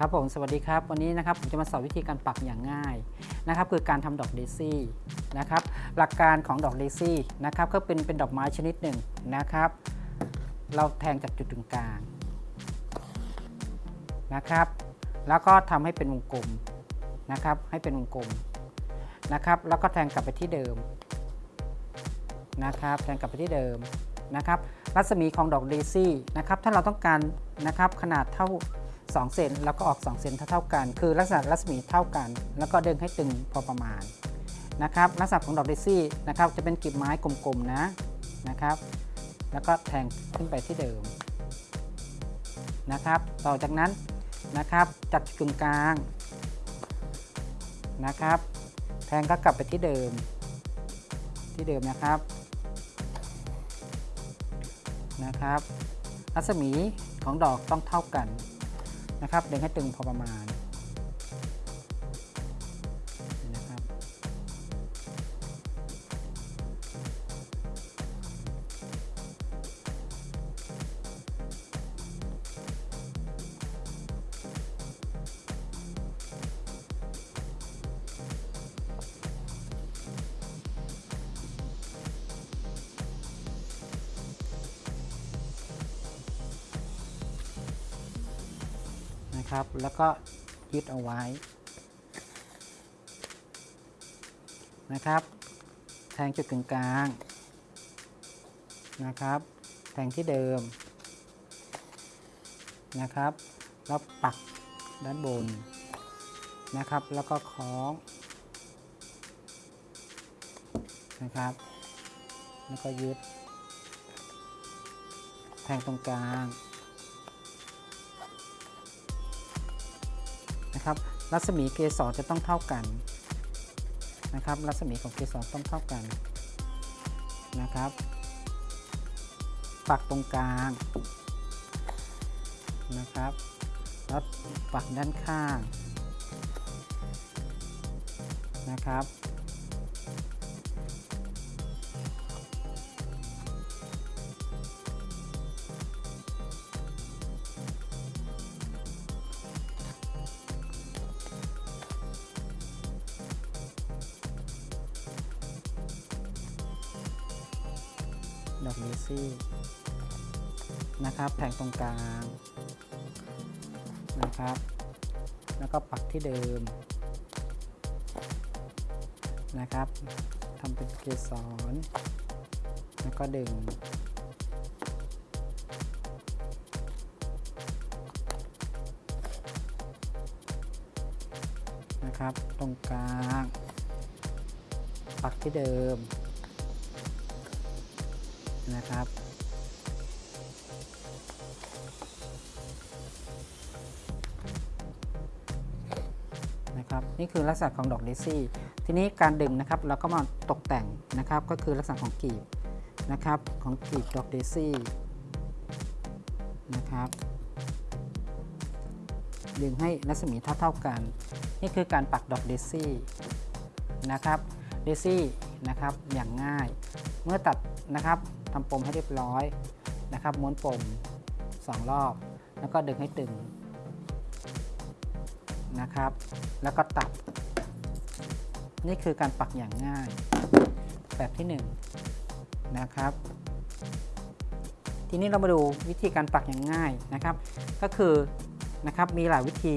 ครับผมสวัสดีครับ วันนี้นะครับผมจะมาสอนวิธีการปักอย่างง่ายนะครับคือการทำดอกเดซี่นะครับหลักการของดอกเดซี่นะครับก็เป็นเป็นดอกไม้ชนิดหนึ่งนะครับ เราแทงจากจุดตรงกลางนะครับ แล้วก็ทำให้เป็นวงกลมนะครับให้เป็นวงกลมนะครับแล้วก็แทงกลับไปที่เดิมนะครับแทงกลับไปที่เดิมนะครับรัศมีของดอกเดซี่นะครับถ้าเราต้องการนะครับขนาดเท่า 2 เซนแล้วก็ออก 2 เซนเท่าๆกัน คือลักษณะรัศมีเท่ากัน แล้วก็ดึงให้ตึงพอประมาณนะครับลักษณะของดอกเดซี่นะครับจะเป็นกลีบไม้กลมๆนะนะครับ แล้วก็แทงขึ้นไปที่เดิมนะครับ ต่อจากนั้นนะครับจัดกึ่งกลางนะครับ แทงก็กลับไปที่เดิม ที่เดิมนะครับนะครับ รัศมีของดอกต้องเท่ากัน นะครับดึงให้ตึงพอประมาณ นะครับ แล้วก็ยึดเอาไว้นะครับ แทงจุดกึ่งกลางนะครับ แทงที่เดิมนะครับ แล้วปักด้านบนนะครับ แล้วก็คล้องนะครับ แล้วก็ยึด แทงตรงกลาง นะครับ รัศมีเกสรจะต้องเท่ากันนะครับ รัศมีของเกสรต้องเท่ากันนะครับ ปักตรงกลางนะครับ แล้วปักด้านข้างนะครับ ดอกเดซี่นะครับแทงตรงกลางนะครับ แล้วก็ปักที่เดิมนะครับทำเป็นเกสรแล้วก็ดึงนะครับตรงกลาง ปักที่เดิม นะครับ นะครับ นี่คือลักษณะของดอกเดซี่ ทีนี้การดึงนะครับเราก็มาตกแต่งนะครับ ก็คือลักษณะของกลีบนะครับของกลีบดอกเดซี่นะครับดึงให้รัศมีเท่าๆกัน นี่คือการปักดอกเดซี่นะครับเดซี่นะครับอย่างง่าย เมื่อตัดนะครับทำปมให้เรียบร้อยนะครับ ม้วนปม 2 รอบ แล้วก็ดึงให้ตึงนะครับ แล้วก็ตัด นี่คือการปักอย่างง่าย แบบที่ 1 นะครับ ทีนี้เรามาดูวิธีการปักอย่างง่ายนะครับ ก็คือนะครับมีหลายวิธี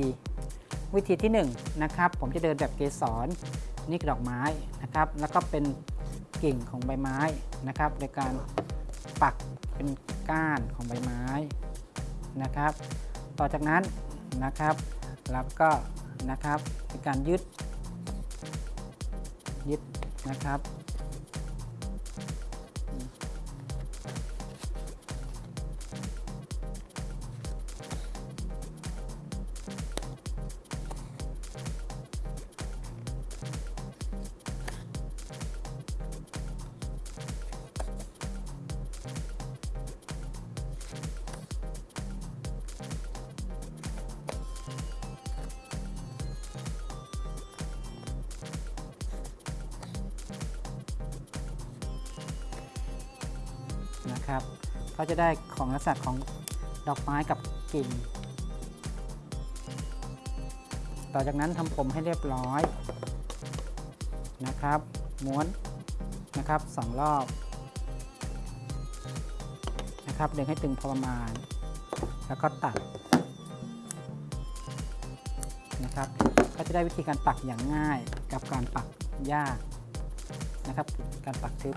วิธีที่1นะครับผมจะเดินแบบเกสรนี่คือดอกไม้นะครับ แล้วก็เป็น กิ่งของใบไม้นะครับ โดยการปักเป็นก้านของใบไม้นะครับ ต่อจากนั้นนะครับแล้วก็นะครับในการยึดยึดนะครับ นะครับก็จะได้ของลักษณะของดอกไม้กับกิ่ง ต่อจากนั้นทำผมให้เรียบร้อยนะครับ ม้วนนะครับสองรอบนะครับดึงให้ตึงพอประมาณ แล้วก็ตัดนะครับ ก็จะได้วิธีการปักอย่างง่ายกับการปักยากนะครับ การปักทึบ